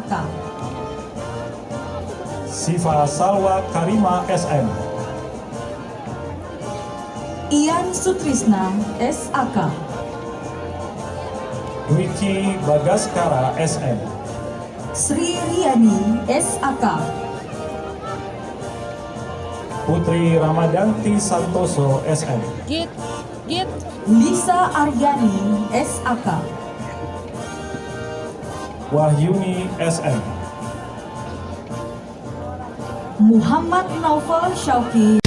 Jakarta. Siva Salwa Karima SM Ian Sutrisna SAK Wiki Bagaskara SM Sri Riani SAK Putri Ramadanti Santoso SM Git, Git. Lisa Aryani SAK Wahyuni SM. Muhammad Naufal Syauqi